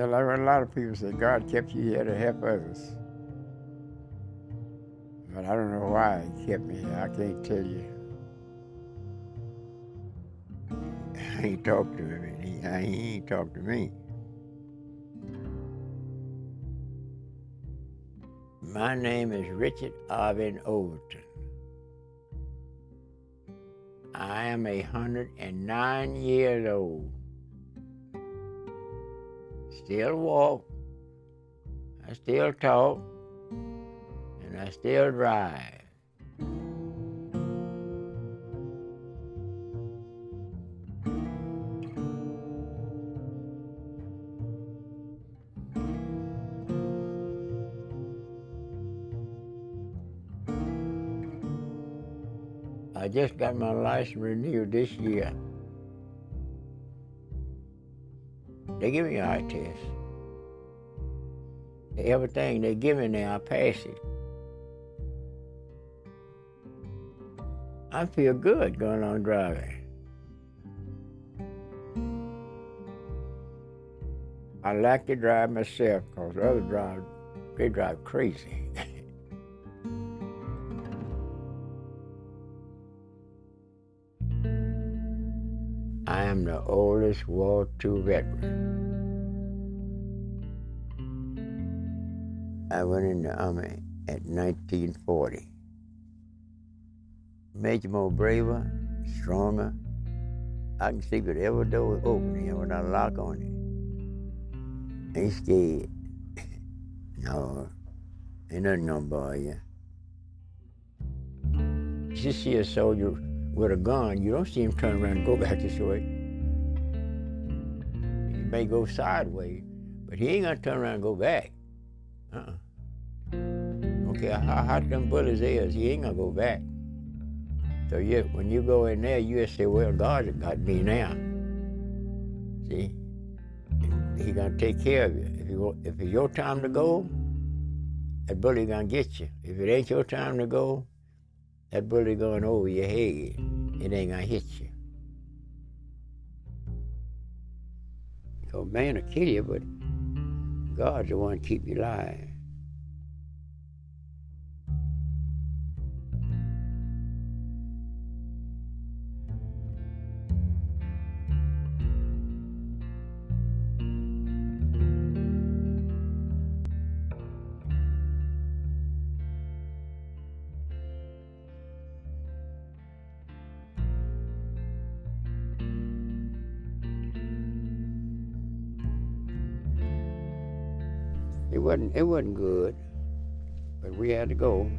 A lot of people say, God kept you here to help others. But I don't know why He kept me here. I can't tell you. Ain't talked to him. He, he ain't talked to me. My name is Richard Arvin Overton. I am a hundred and nine years old. I still walk. I still talk. And I still drive. I just got my license renewed this year. They give me a eye test. Everything they give me now, I pass it. I feel good going on driving. I like to drive myself because other drive, they drive crazy. I am the oldest War II veteran. I went in the Army at 1940. Made you more braver, stronger. I can sleep with every door open here without a lock on it. Ain't scared. no, ain't nothing gonna bother you. You see a soldier with a gun, you don't see him turn around and go back this way. He may go sideways, but he ain't gonna turn around and go back. Uh-uh. Okay, how hot them bullets is, he ain't gonna go back. So when you go in there, you just say, well, God got me now. See? He gonna take care of you. If, you, if it's your time to go, that bullet gonna get you. If it ain't your time to go, that bullet going over your head. It ain't gonna hit you. So man will kill you, but God's the one to keep you alive. It wasn't it wasn't good, but we had to go.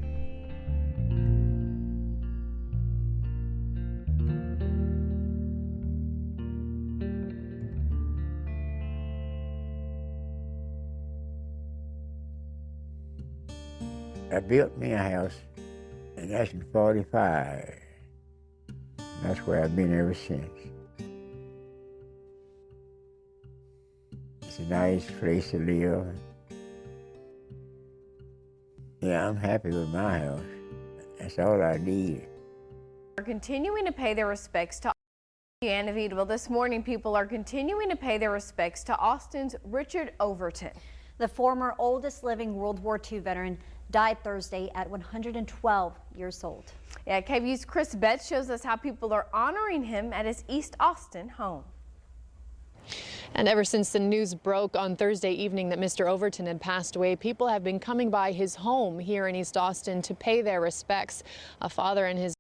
I built me a house, in 45. That's where I've been ever since. It's a nice place to live. Yeah, I'm happy with my house. That's all I need. are continuing to pay their respects to Ann of This morning, people are continuing to pay their respects to Austin's Richard Overton. The former oldest living World War II veteran died Thursday at 112 years old. Yeah, KVUE's Chris Betts shows us how people are honoring him at his East Austin home. And ever since the news broke on Thursday evening that Mr. Overton had passed away, people have been coming by his home here in East Austin to pay their respects. A father and his